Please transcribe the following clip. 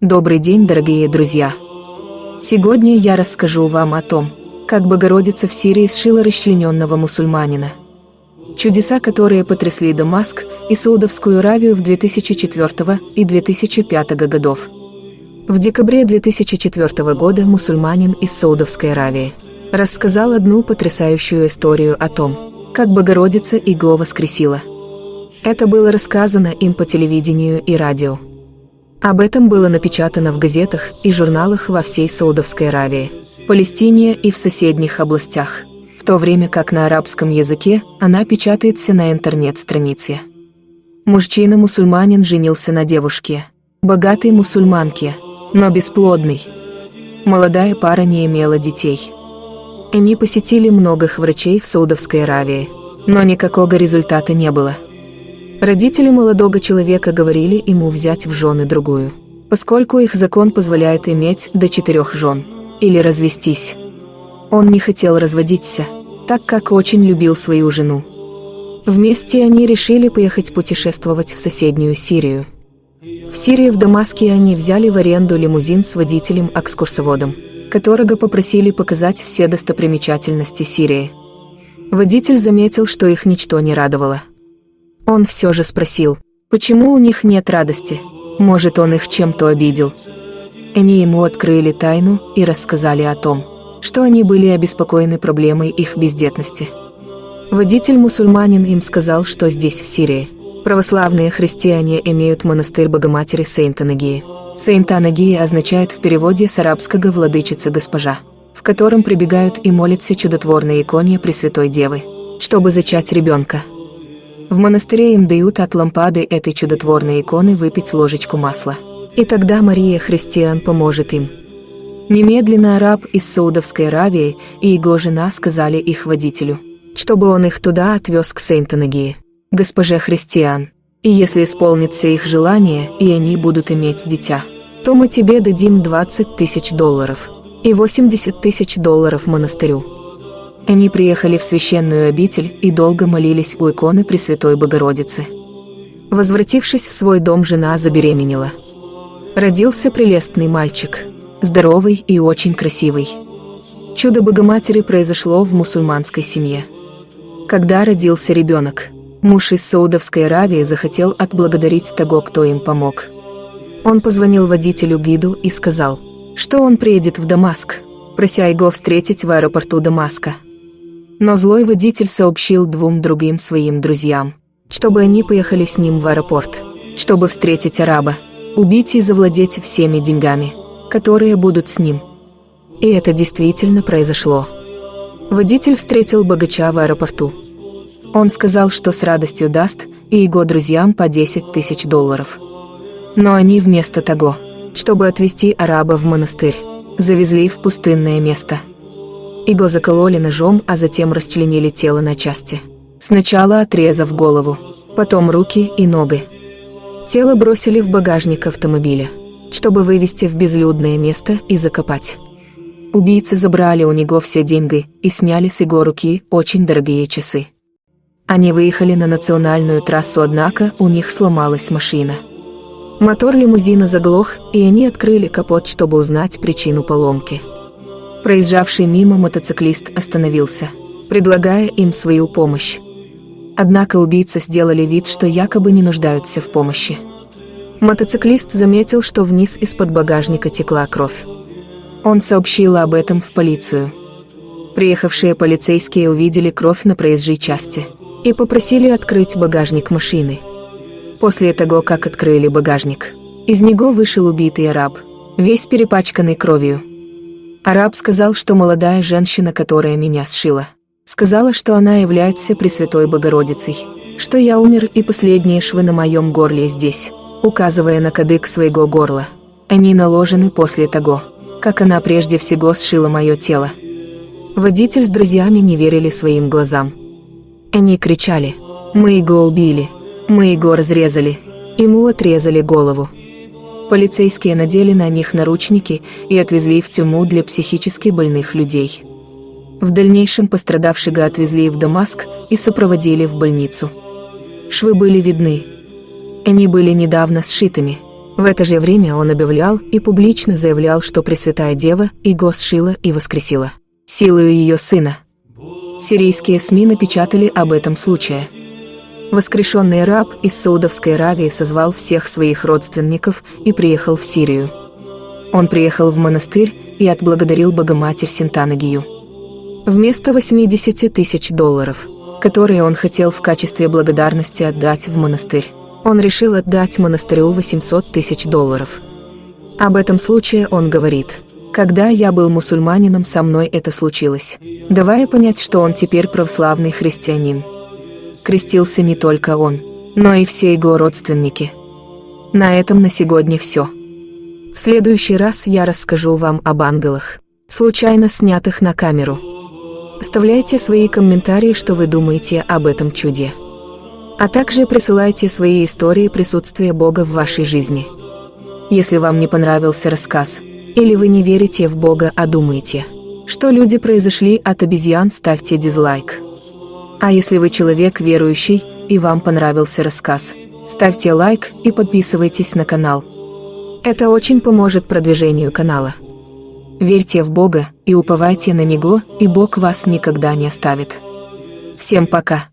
Добрый день, дорогие друзья! Сегодня я расскажу вам о том, как Богородица в Сирии сшила расчлененного мусульманина. Чудеса, которые потрясли Дамаск и Саудовскую Аравию в 2004 и 2005 годов. В декабре 2004 года мусульманин из Саудовской Аравии рассказал одну потрясающую историю о том, как Богородица его воскресила. Это было рассказано им по телевидению и радио. Об этом было напечатано в газетах и журналах во всей Саудовской Аравии, Палестине и в соседних областях, в то время как на арабском языке она печатается на интернет-странице. Мужчина-мусульманин женился на девушке, богатой мусульманке, но бесплодной. Молодая пара не имела детей. Они посетили многих врачей в Саудовской Аравии, но никакого результата не было – Родители молодого человека говорили ему взять в жены другую, поскольку их закон позволяет иметь до четырех жен, или развестись. Он не хотел разводиться, так как очень любил свою жену. Вместе они решили поехать путешествовать в соседнюю Сирию. В Сирии в Дамаске они взяли в аренду лимузин с водителем-экскурсоводом, которого попросили показать все достопримечательности Сирии. Водитель заметил, что их ничто не радовало. Он все же спросил, почему у них нет радости? Может, он их чем-то обидел? Они ему открыли тайну и рассказали о том, что они были обеспокоены проблемой их бездетности. Водитель-мусульманин им сказал, что здесь, в Сирии, православные христиане имеют монастырь Богоматери Сейнт-Анагии. Сейнт-Анагия означает в переводе с арабского «владычица госпожа», в котором прибегают и молятся чудотворной иконе Пресвятой Девы, чтобы зачать ребенка. В монастыре им дают от лампады этой чудотворной иконы выпить ложечку масла. И тогда Мария Христиан поможет им. Немедленно араб из Саудовской Аравии и его жена сказали их водителю, чтобы он их туда отвез к Сейнтонагии, госпоже Христиан. И если исполнится их желание, и они будут иметь дитя, то мы тебе дадим 20 тысяч долларов и 80 тысяч долларов монастырю. Они приехали в священную обитель и долго молились у иконы Пресвятой Богородицы. Возвратившись в свой дом, жена забеременела. Родился прелестный мальчик, здоровый и очень красивый. Чудо Богоматери произошло в мусульманской семье. Когда родился ребенок, муж из Саудовской Аравии захотел отблагодарить того, кто им помог. Он позвонил водителю гиду и сказал, что он приедет в Дамаск, прося его встретить в аэропорту Дамаска. Но злой водитель сообщил двум другим своим друзьям, чтобы они поехали с ним в аэропорт, чтобы встретить араба, убить и завладеть всеми деньгами, которые будут с ним. И это действительно произошло. Водитель встретил богача в аэропорту. Он сказал, что с радостью даст и его друзьям по 10 тысяч долларов. Но они вместо того, чтобы отвезти араба в монастырь, завезли в пустынное место – его закололи ножом, а затем расчленили тело на части. Сначала отрезав голову, потом руки и ноги. Тело бросили в багажник автомобиля, чтобы вывести в безлюдное место и закопать. Убийцы забрали у него все деньги и сняли с его руки очень дорогие часы. Они выехали на национальную трассу, однако у них сломалась машина. Мотор лимузина заглох, и они открыли капот, чтобы узнать причину поломки. Проезжавший мимо мотоциклист остановился, предлагая им свою помощь. Однако убийцы сделали вид, что якобы не нуждаются в помощи. Мотоциклист заметил, что вниз из-под багажника текла кровь. Он сообщил об этом в полицию. Приехавшие полицейские увидели кровь на проезжей части и попросили открыть багажник машины. После того, как открыли багажник, из него вышел убитый араб, весь перепачканный кровью. Араб сказал, что молодая женщина, которая меня сшила, сказала, что она является Пресвятой Богородицей, что я умер и последние швы на моем горле здесь, указывая на кадык своего горла. Они наложены после того, как она прежде всего сшила мое тело. Водитель с друзьями не верили своим глазам. Они кричали «Мы его убили! Мы его разрезали! Ему отрезали голову!» Полицейские надели на них наручники и отвезли в тюрьму для психически больных людей. В дальнейшем пострадавшего отвезли в Дамаск и сопроводили в больницу. Швы были видны. Они были недавно сшитыми, В это же время он объявлял и публично заявлял, что Пресвятая Дева и госшила и воскресила силою ее сына. Сирийские СМИ напечатали об этом случае. Воскрешенный раб из Саудовской Аравии созвал всех своих родственников и приехал в Сирию. Он приехал в монастырь и отблагодарил Богоматерь Синтанагию. Вместо 80 тысяч долларов, которые он хотел в качестве благодарности отдать в монастырь, он решил отдать монастырю 800 тысяч долларов. Об этом случае он говорит, «Когда я был мусульманином, со мной это случилось, давая понять, что он теперь православный христианин» крестился не только он, но и все его родственники. На этом на сегодня все. В следующий раз я расскажу вам об ангелах, случайно снятых на камеру. Оставляйте свои комментарии, что вы думаете об этом чуде. А также присылайте свои истории присутствия Бога в вашей жизни. Если вам не понравился рассказ, или вы не верите в Бога, а думаете, что люди произошли от обезьян, ставьте дизлайк. А если вы человек верующий и вам понравился рассказ, ставьте лайк и подписывайтесь на канал. Это очень поможет продвижению канала. Верьте в Бога и уповайте на Него, и Бог вас никогда не оставит. Всем пока!